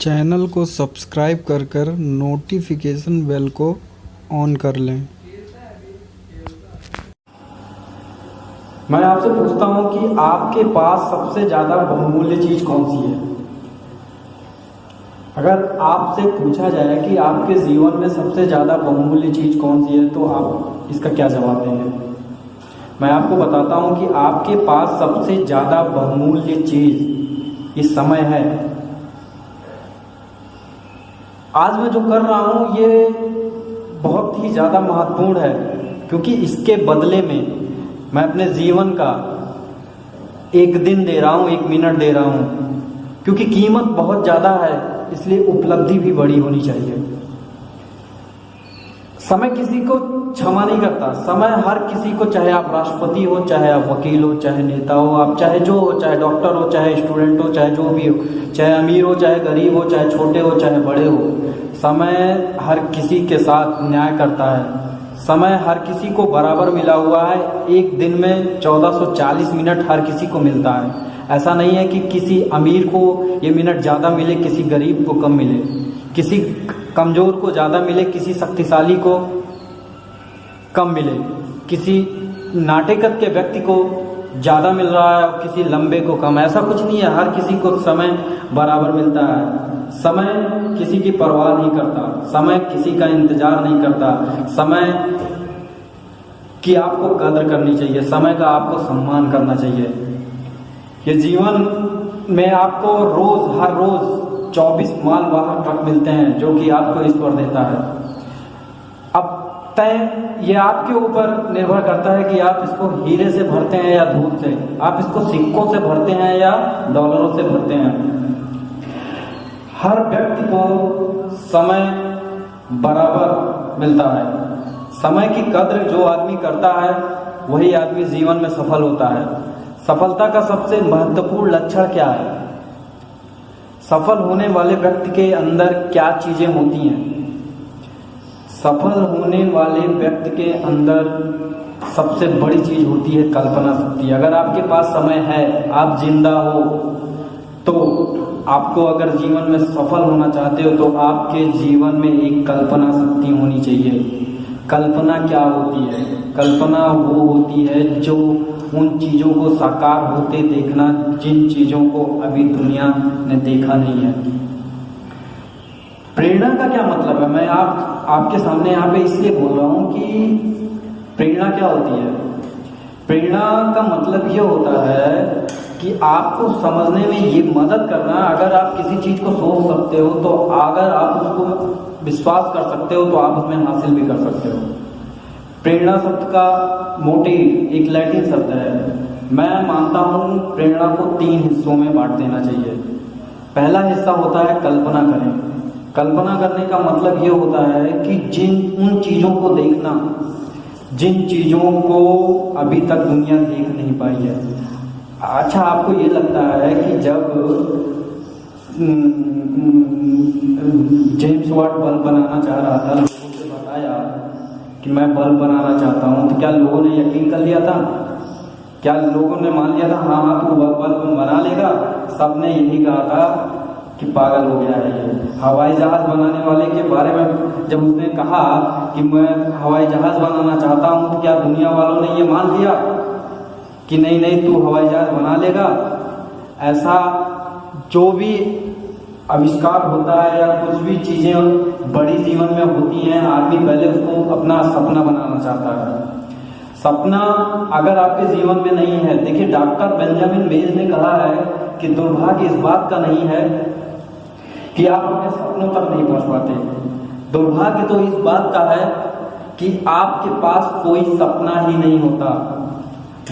Channel को subscribe कर कर नोटिफिकेशन बेल को ऑन कर लें। मैं आपसे पूछता हूँ कि आपके पास सबसे ज़्यादा बहुमूल्य चीज़ कौन सी है? अगर आपसे पूछा जाए कि आपके जीवन में सबसे ज़्यादा बहुमूल्य चीज़ कौन सी है तो आप इसका क्या जवाब देंगे? मैं आपको बताता हूँ कि आपके पास सबसे ज़्यादा बहुमूल्य चीज़ इस समय है आज मैं जो कर रहा हूँ, ये बहुत ही ज़्यादा महत्वपूर्ण है, क्योंकि इसके बदले में मैं अपने जीवन का एक दिन दे रहा हूँ, एक मिनट दे रहा हूँ, क्योंकि कीमत बहुत ज़्यादा है, इसलिए उपलब्धि भी बड़ी होनी चाहिए। समय किसी को क्षमा नहीं करता। समय हर किसी को, चाहे आप राष्ट्रपति हो, चाहे आप वकील हो, चाहे नेता हो, आप चाहे जो हो, चाहे डॉक्टर हो, चाहे स्टूडेंट हो, चाहे जो भी हो, चाहे अमीर हो, चाहे गरीब हो, चाहे छोटे हो, चाहे बड़े हो, समय हर किसी के साथ न्याय करता है। समय हर किसी को बराबर मिला हुआ है। एक दिन में 1440 मिनट हर किसी को मिलता है। ऐसा नहीं है कि किसी अमीर को ये मिनट ज़्यादा मिले, किसी गरीब को कम मिले। किसी कमज़ोर को ज़्यादा मिले, किसी शक्तिशाली को कम मिले, किसी नाटेकत के व्यक्ति को ज़्यादा मिल रहा है और किसी लंबे को कम। ऐसा कुछ नहीं है, हर किसी को समय बराबर मिलता है। समय किसी की परवाह नहीं करता, समय किसी का इंतज़ार नहीं करता। समय की आपको कदर करनी चाहिए, समय का आपको सम्मान करना चाहिए। ये जीवन में आपको रोज, हर रोज 24 माल वाहन ट्रक मिलते हैं, जो कि आपको ईश्वर देता है। अब तय, ये आपके ऊपर निर्भर करता है कि आप इसको हीरे से भरते हैं या धूप से। आप इसको सिक्कों से भरते हैं या डॉलरों से भरते हैं। हर व्यक्ति को समय बराबर मिलता है। समय की कद्र जो आदमी करता है, वही आदमी जीवन में सफल होता है। सफलता का सबसे महत्वपूर्ण लक्षण क्या है? सफल होने वाले व्यक्ति के अंदर क्या चीज़ें होती हैं? सफल होने वाले व्यक्ति के अंदर सबसे बड़ी चीज़ होती है कल्पना शक्ति। अगर आपके पास समय है, आप ज़िंदा हो तो आपको अगर जीवन में सफल होना चाहते हो तो आपके जीवन में एक कल्पना शक्ति होनी चाहिए। कल्पना क्या होती है? कल्पना वो होती है जो उन चीज़ों को साकार होते देखना जिन चीज़ों को अभी दुनिया ने देखा नहीं है। प्रेरणा का क्या मतलब है? मैं आप, आपके सामने यहाँ पे इसलिए बोल रहा हूँ कि प्रेरणा क्या होती है? प्रेरणा का मतलब ये होता है कि आपको समझने में ये मदद करना, अगर आप किसी चीज़ को सोच सकते हो तो अगर आप उसको विश्वास कर सकते हो तो आप उसमें हासिल भी कर सकते हो। प्रेरणा शब्द का मोटिव एक लैटिन शब्द है। मैं मानता हूँ प्रेरणा को तीन हिस्सों में बांट देना चाहिए। पहला हिस्सा होता है कल्पना करें। कल्पना करने का मतलब ये होता है कि जिन, उन चीज़ों को देखना, जिन चीज़ों को अभी तक दुनिया देख नहीं पाई है। अच्छा आपको ये लगता है कि जब जेम्स वाट बल्ब बनाना चाह रहा था कि मैं बल्ब बनाना चाहता हूँ। तो क्या लोगों ने यकीन कर लिया था? क्या लोगों ने मान लिया था? हाँ हाँ तू बल्ब बना लेगा। सबने यही कहा था कि पागल हो गया है ये। हवाई जहाज़ बनाने वाले के बारे में जब उसने कहा कि मैं हवाई जहाज़ बनाना चाहता हूँ तो क्या दुनिया वालों ने ये मान लिया कि नहीं नहीं, तू हवाई जहाज़ बना लेगा? ऐसा जो भी आविष्कार होता है या कुछ भी चीज़ें बड़ी जीवन में होती हैं, आदमी पहले उसको अपना सपना बनाना चाहता है। सपना अगर आपके जीवन में नहीं है, देखिए डॉक्टर बेंजामिन बेज ने कहा है कि दुर्भाग्य इस बात का नहीं है कि आप अपने सपनों तक नहीं पहुँच पाते। दुर्भाग्य तो इस बात का है कि आपके पास कोई सपना ही नहीं होता।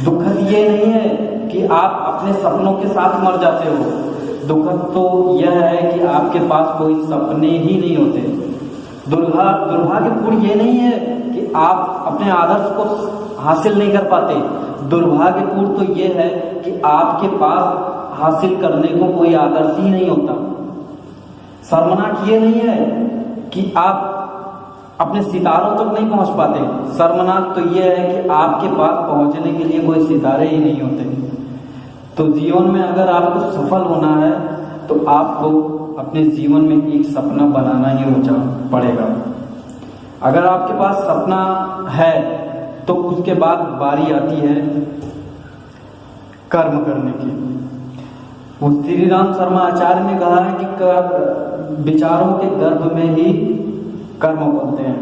दुखद ये नहीं है कि आप अपने सपनों के साथ मर जाते हो। दुखद तो यह है कि आपके पास कोई सपने ही नहीं होते। दुर्भा, दुर्भाग्यपूर्ण ये नहीं है कि आप अपने आदर्श को हासिल नहीं कर पाते। दुर्भाग्यपूर्ण तो ये है कि आपके पास हासिल करने को कोई आदर्श ही नहीं होता। शर्मनाक ये नहीं है कि आप अपने सितारों तक तो नहीं पहुँच पाते। शर्मनाक तो यह है कि आपके पास पहुँचने के लिए कोई सितारे ही नहीं होते। तो जीवन में अगर आपको सफल होना है तो आपको अपने जीवन में एक सपना बनाना ही होचा पड़ेगा। अगर आपके पास सपना है तो उसके बाद बारी आती है कर्म करने की। वो श्री राम शर्मा आचार्य ने कहा है कि विचारों के गर्भ में ही कर्म बनते हैं।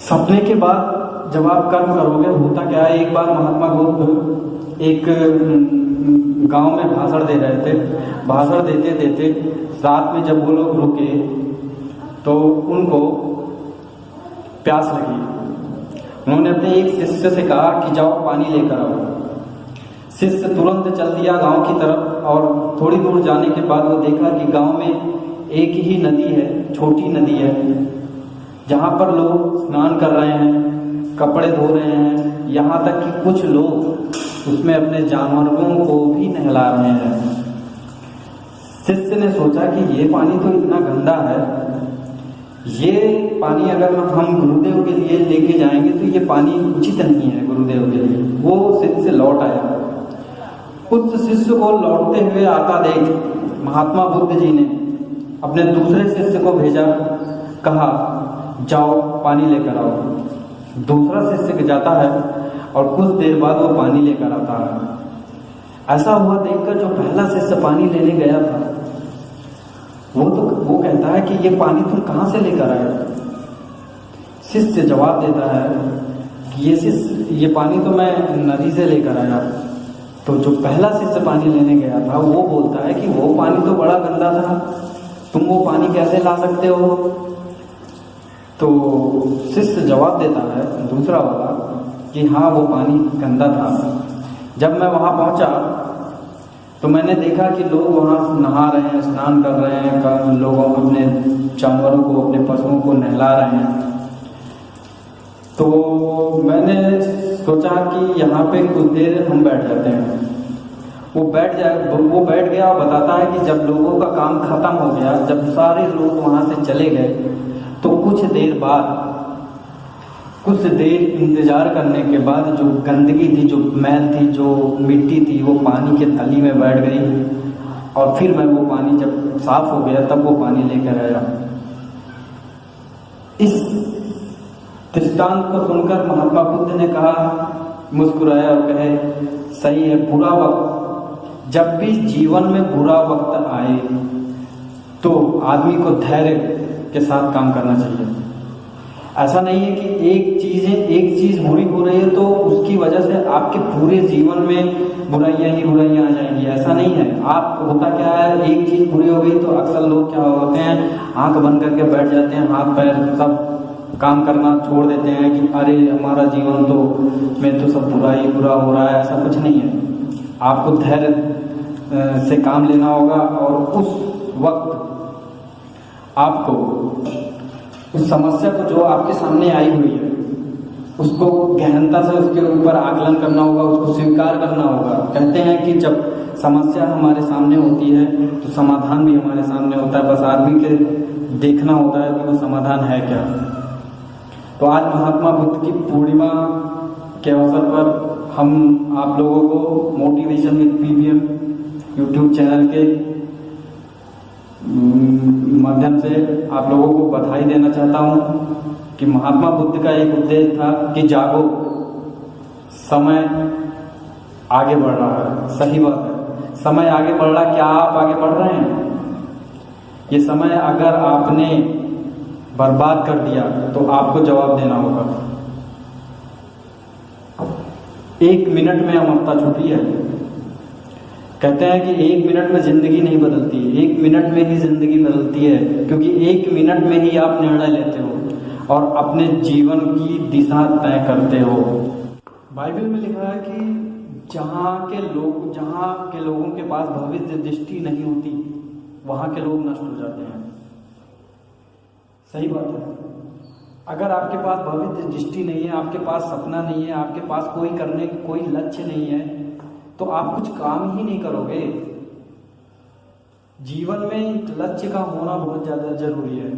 सपने के बाद जब आप कर्म करोगे, होता क्या है, एक बार महात्मा बुद्ध एक गाँव में भाषण दे रहे थे। भाषण देते देते रात में जब वो लोग रुके तो उनको प्यास लगी। उन्होंने अपने एक शिष्य से कहा कि जाओ, पानी लेकर आओ। शिष्य तुरंत चल दिया गाँव की तरफ़ और थोड़ी दूर जाने के बाद वो देखा कि गाँव में एक ही नदी है, छोटी नदी है, जहाँ पर लोग स्नान कर रहे हैं। कपड़े धो रहे हैं। यहाँ तक कि कुछ लोग उसमें अपने जानवरों को भी नहला रहे हैं। शिष्य ने सोचा कि ये पानी तो इतना गंदा है। ये पानी अगर हम गुरुदेव के लिए लेके जाएँगे तो ये पानी उचित नहीं है गुरुदेव के लिए। वो शिष्य लौट आया। उस शिष्य को लौटते हुए आता देख महात्मा बुद्ध जी ने अपने दूसरे शिष्य को भेजा। कहा, जाओ, पानी लेकर आओ। दूसरा शिष्य जाता है और कुछ देर बाद वो पानी लेकर आता है। ऐसा हुआ देखकर जो पहला शिष्य पानी लेने गया था, वो तो वो कहता है कि ये पानी तुम कहाँ से लेकर आए? शिष्य जवाब देता है कि ये शिष्य, ये पानी तो मैं नदी से लेकर आया। तो जो पहला शिष्य पानी लेने गया था, वो बोलता है कि वो पानी तो बड़ा गंदा था। तुम वो पानी कैसे ला सकते हो? तो शिष्य जवाब देता है, दूसरा वाला, कि हाँ वो पानी गंदा था। जब मैं वहाँ पहुँचा तो मैंने देखा कि लोग वहाँ नहा रहे हैं, स्नान कर रहे हैं लोगों अपने जानवरों को, अपने पशुओं को नहला रहे हैं। तो मैंने सोचा कि यहाँ पे कुछ देर हम बैठ जाते हैं। वो बैठ जाए वो बैठ गया और बताता है कि जब लोगों का काम खत्म हो गया, जब सारे लोग वहाँ से चले गए तो कुछ देर बाद, कुछ देर इंतज़ार करने के बाद जो गंदगी थी, जो मैल थी, जो मिट्टी थी, वो पानी के तली में बैठ गई। और फिर मैं वो पानी जब साफ़ हो गया, तब वो पानी लेकर आया। इस दृष्टांत को सुनकर महात्मा बुद्ध ने कहा, मुस्कुराया और कहे, सही है, बुरा वक्त। जब भी जीवन में बुरा वक्त आए तो आदमी को धैर्य के साथ काम करना चाहिए। ऐसा नहीं है कि एक चीज़ एक चीज़ बुरी हो रही है तो उसकी वजह से आपके पूरे जीवन में बुराइयाँ ही बुराइयाँ आ जाएँगी। ऐसा नहीं है। आप, होता क्या है, एक चीज़ बुरी हो गई तो अक्सर लोग क्या होते हैं, आँख बंद करके बैठ जाते हैं, हाथ, पैर सब काम करना छोड़ देते हैं कि अरे, हमारा जीवन तो में तो सब बुरा ही बुरा हो रहा है। ऐसा कुछ नहीं है। आपको धैर्य से काम लेना होगा और उस वक्त आपको उस समस्या को जो आपके सामने आई हुई है, उसको गहनता से उसके ऊपर आकलन करना होगा, उसको स्वीकार करना होगा। कहते हैं कि जब समस्या हमारे सामने होती है तो समाधान भी हमारे सामने होता है। बस आदमी के देखना होता है कि वो समाधान है क्या। तो आज महात्मा बुद्ध की पूर्णिमा के अवसर पर हम आप लोगों को motivation with PBM YouTube channel के माध्यम से आप लोगों को बधाई देना चाहता हूँ कि महात्मा बुद्ध का एक उद्देश्य था कि जागो। समय आगे बढ़ रहा है। सही बात है। समय आगे बढ़ रहा क्या आप आगे बढ़ रहे हैं? ये समय अगर आपने बर्बाद कर दिया तो आपको जवाब देना होगा। एक मिनट में अमरता छुपी है। कहते हैं कि एक मिनट में ज़िंदगी नहीं बदलती, एक मिनट में ही ज़िंदगी बदलती है, क्योंकि एक मिनट में ही आप निर्णय लेते हो और अपने जीवन की दिशा तय करते हो। बाइबल में लिखा है कि जहाँ के लोग, जहाँ के लोगों के पास भविष्य दृष्टि नहीं होती, वहाँ के लोग नष्ट हो जाते हैं। सही बात है। अगर आपके पास भविष्य दृष्टि नहीं है, आपके पास सपना नहीं है, आपके पास कोई करने, कोई लक्ष्य नहीं है तो आप कुछ काम ही नहीं करोगे। जीवन में लक्ष्य का होना बहुत ज़्यादा ज़रूरी है।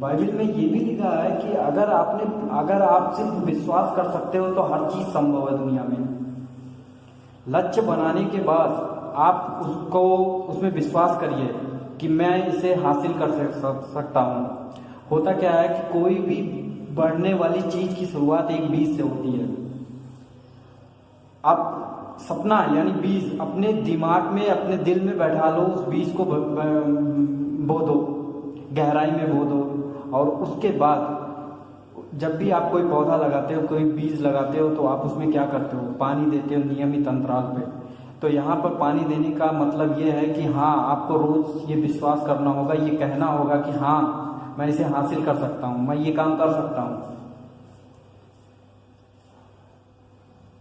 बाइबल में ये भी लिखा है कि अगर आपने, अगर आप सिर्फ़ विश्वास कर सकते हो तो हर चीज़ संभव है दुनिया में। लक्ष्य बनाने के बाद आप उसको, उसमें विश्वास करिए कि मैं इसे हासिल कर सक- सकता हूँ। होता क्या है कि कोई भी बढ़ने वाली चीज़ की शुरुआत एक बीज से होती है। आप सपना, यानी बीज, अपने दिमाग में, अपने दिल में बैठा लो, उस बीज को ब- दो, गहराई में बो दो, और उसके बाद जब भी आप कोई पौधा लगाते हो, कोई बीज लगाते हो तो आप उसमें क्या करते हो? पानी देते हो नियमित अंतराल पे। तो यहाँ पर पानी देने का मतलब ये है कि हाँ आपको रोज ये विश्वास करना होगा, ये कहना होगा कि हाँ मैं इसे हासिल कर सकता हूँ, मैं ये काम कर सकता हूँ।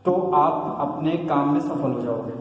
तो आप अपने काम में सफल हो जाओगे।